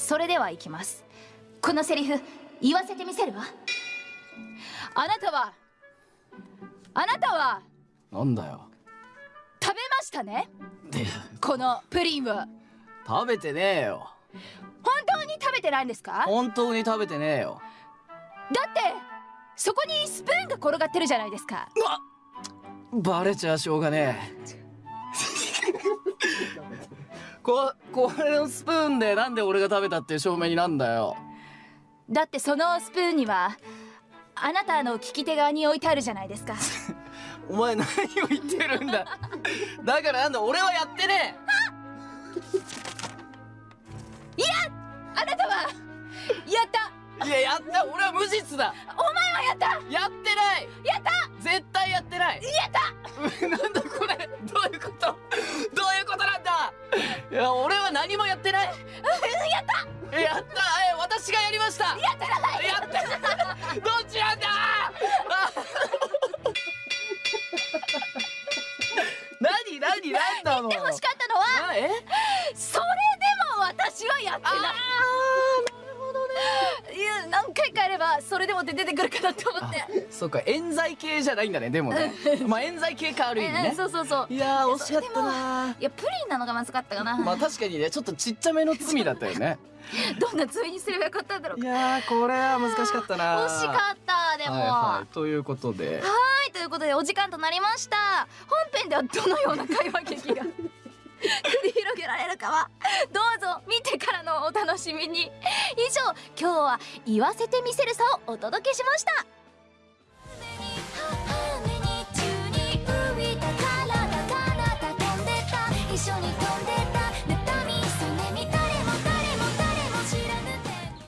それではいきます。このセリフ言わせてみせるわ。あなたはあなたはなんだよ。食べましたね？でこのプリンを。食べてねえよ。本当に食べてないんですか？本当に食べてねえよ。だってそこにスプーンが転がってるじゃないですか。バレちゃしょうがねえここれのスプーンでなんで俺が食べたっていう証明になんだよ。だってそのスプーンにはあなたの利き手側に置いてあるじゃないですか。お前何を言ってるんだ。だからなんだ俺はやってねあなたは。やった。えいややった。俺は無実だ。お前はやった。やってない。やった。絶対やってないいや俺は何もやってない。やった。やった。え私がやりました。やってない。やってどっちなんだ？あ 何何何なの？で欲しかったのはそれ何回かやればそれでもって出てくるかなと思って。そっか。冤罪系じゃないんだねでもね。まあ冤罪系かある意味えねそうそうそう。いやー惜しかったないやプリンなのがまずかったかな、まあ確かにねちょっとちっちゃめの罪だったよね。どんな罪にすればよかったんだろう。いやーこれは難しかったな惜しかったでも、はいはい、ということで。はいということでお時間となりました。本編ではどのような会話劇が？るかはどうぞ見てからのお楽しみに。以上今日は言わせてみせるさをお届けしました。